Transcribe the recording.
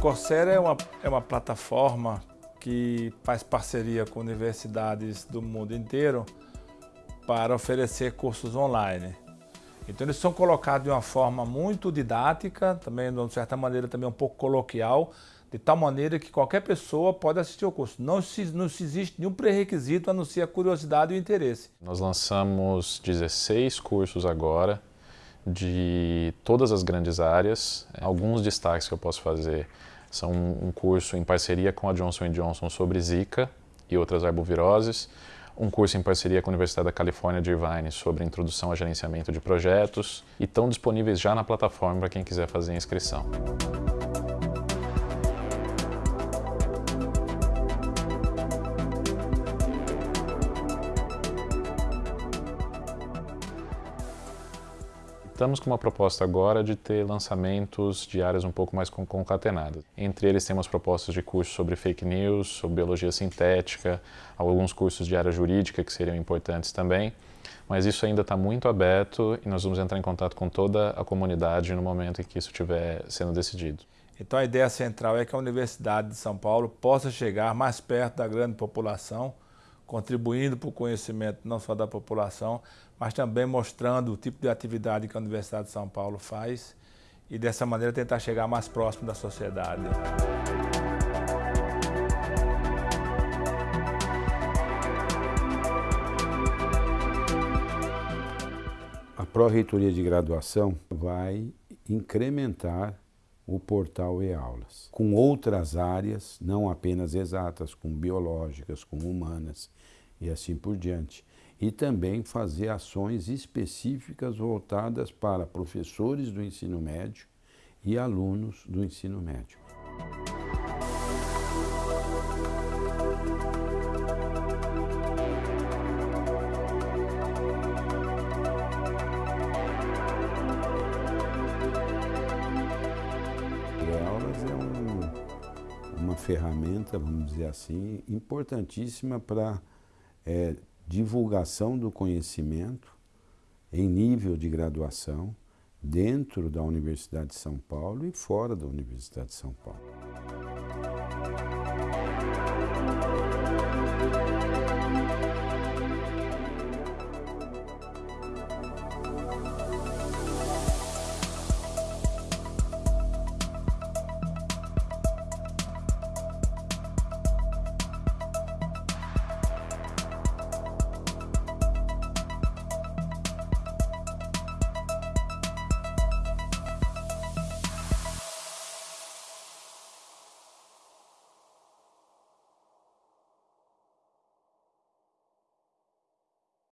Coursera é uma, é uma plataforma que faz parceria com universidades do mundo inteiro para oferecer cursos online. Então eles são colocados de uma forma muito didática, também de certa maneira também um pouco coloquial, de tal maneira que qualquer pessoa pode assistir ao curso. Não, se, não se existe nenhum pré-requisito a não ser a curiosidade e o interesse. Nós lançamos 16 cursos agora, de todas as grandes áreas. Alguns destaques que eu posso fazer são um curso em parceria com a Johnson Johnson sobre Zika e outras arboviroses, um curso em parceria com a Universidade da Califórnia de Irvine sobre introdução a gerenciamento de projetos e estão disponíveis já na plataforma para quem quiser fazer a inscrição. Estamos com uma proposta agora de ter lançamentos de áreas um pouco mais concatenadas. Entre eles temos propostas de cursos sobre fake news, sobre biologia sintética, alguns cursos de área jurídica que seriam importantes também, mas isso ainda está muito aberto e nós vamos entrar em contato com toda a comunidade no momento em que isso estiver sendo decidido. Então a ideia central é que a Universidade de São Paulo possa chegar mais perto da grande população, contribuindo para o conhecimento não só da população, mas também mostrando o tipo de atividade que a Universidade de São Paulo faz e dessa maneira tentar chegar mais próximo da sociedade. A Pró-Reitoria de Graduação vai incrementar o portal e-aulas, com outras áreas, não apenas exatas, com biológicas, com humanas e assim por diante. E também fazer ações específicas voltadas para professores do ensino médio e alunos do ensino médio. Ferramenta, vamos dizer assim, importantíssima para é, divulgação do conhecimento em nível de graduação dentro da Universidade de São Paulo e fora da Universidade de São Paulo.